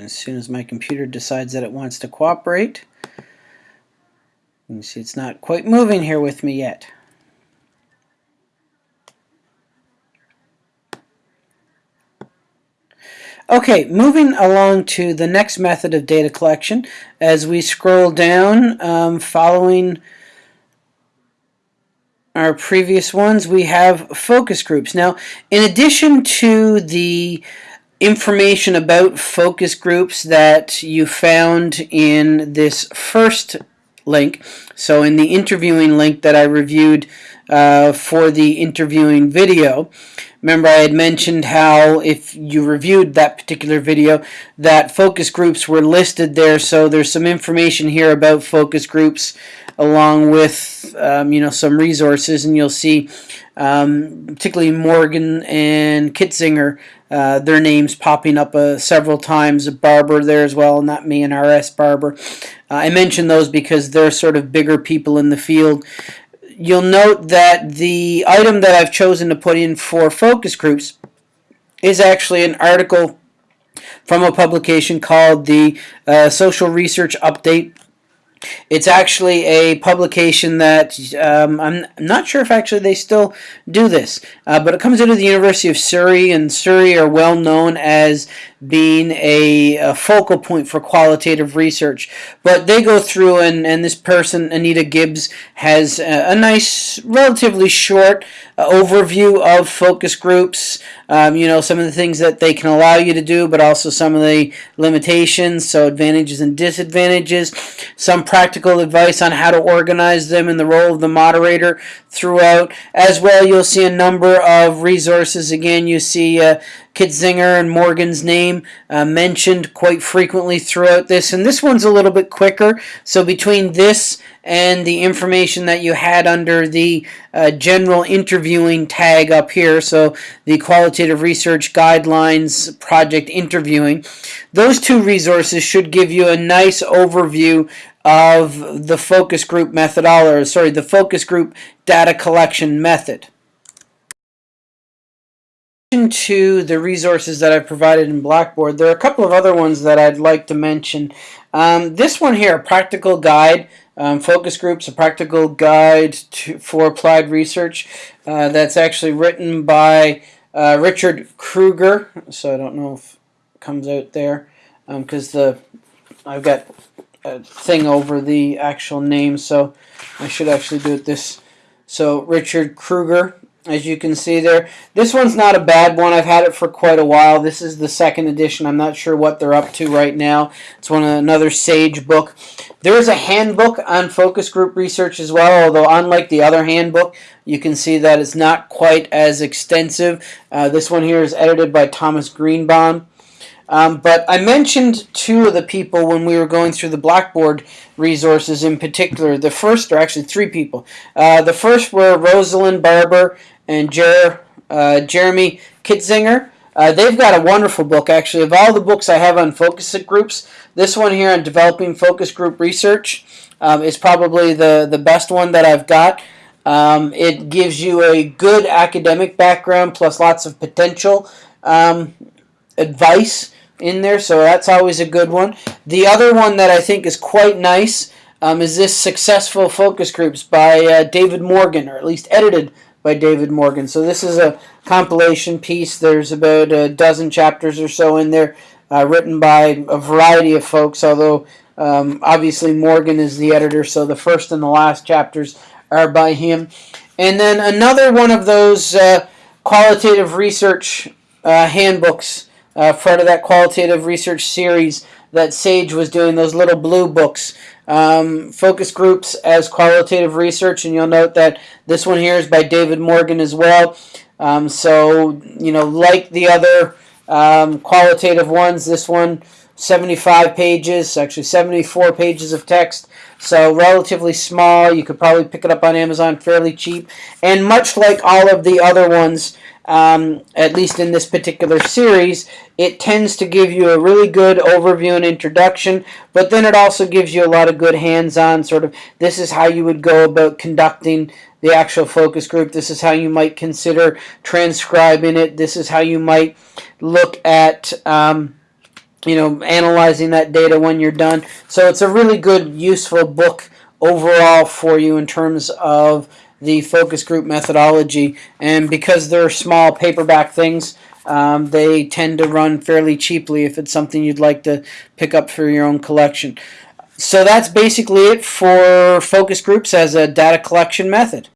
as soon as my computer decides that it wants to cooperate. You can see it's not quite moving here with me yet. Okay, moving along to the next method of data collection. As we scroll down, um, following our previous ones, we have focus groups. Now, in addition to the information about focus groups that you found in this first link, so in the interviewing link that I reviewed uh, for the interviewing video, Remember I had mentioned how if you reviewed that particular video that focus groups were listed there. So there's some information here about focus groups along with um, you know some resources and you'll see um, particularly Morgan and Kitzinger uh, their names popping up uh, several times. Barbour there as well not me and RS Barbour. Uh, I mentioned those because they're sort of bigger people in the field. You'll note that the item that I've chosen to put in for focus groups is actually an article from a publication called the uh, Social Research Update it's actually a publication that um, I'm not sure if actually they still do this, uh, but it comes out of the University of Surrey, and Surrey are well known as being a, a, focal point for qualitative research. But they go through, and, and this person, Anita Gibbs, has a, a nice, relatively short uh, overview of focus groups, um, you know, some of the things that they can allow you to do, but also some of the limitations, so advantages and disadvantages, some practical advice on how to organize them and the role of the moderator throughout. As well, you'll see a number of resources. Again, you see uh, Kitzinger and Morgan's name uh, mentioned quite frequently throughout this. And this one's a little bit quicker. So between this and the information that you had under the uh, general interviewing tag up here, so the Qualitative Research Guidelines Project Interviewing, those two resources should give you a nice overview of the focus group methodology, sorry, the focus group data collection method to the resources that I've provided in Blackboard, there are a couple of other ones that I'd like to mention. Um, this one here, a practical guide, um, focus groups, a practical guide to, for applied research. Uh, that's actually written by uh, Richard Krueger. So I don't know if it comes out there because um, the I've got a thing over the actual name, so I should actually do it this. So Richard Krueger as you can see there. This one's not a bad one. I've had it for quite a while. This is the second edition. I'm not sure what they're up to right now. It's one another Sage book. There is a handbook on focus group research as well, although unlike the other handbook, you can see that it's not quite as extensive. Uh, this one here is edited by Thomas Greenbaum. Um, but I mentioned two of the people when we were going through the Blackboard resources in particular. The first, or actually three people. Uh, the first were Rosalind Barbour and Jer uh, Jeremy Kitzinger. Uh, they've got a wonderful book, actually. Of all the books I have on focus groups, this one here on developing focus group research um, is probably the, the best one that I've got. Um, it gives you a good academic background plus lots of potential um, advice in there, so that's always a good one. The other one that I think is quite nice um, is this Successful Focus Groups by uh, David Morgan, or at least edited by David Morgan. So this is a compilation piece. There's about a dozen chapters or so in there uh, written by a variety of folks, although um, obviously Morgan is the editor, so the first and the last chapters are by him. And then another one of those uh, qualitative research uh, handbooks uh, part of that qualitative research series that Sage was doing, those little blue books. Um, focus groups as qualitative research, and you'll note that this one here is by David Morgan as well. Um, so, you know, like the other um, qualitative ones, this one 75 pages, actually 74 pages of text. So relatively small. You could probably pick it up on Amazon fairly cheap. And much like all of the other ones, um, at least in this particular series, it tends to give you a really good overview and introduction, but then it also gives you a lot of good hands-on sort of, this is how you would go about conducting the actual focus group. This is how you might consider transcribing it. This is how you might look at um, you know, analyzing that data when you're done. So it's a really good, useful book overall for you in terms of the focus group methodology. And because they're small paperback things, um, they tend to run fairly cheaply if it's something you'd like to pick up for your own collection. So that's basically it for focus groups as a data collection method.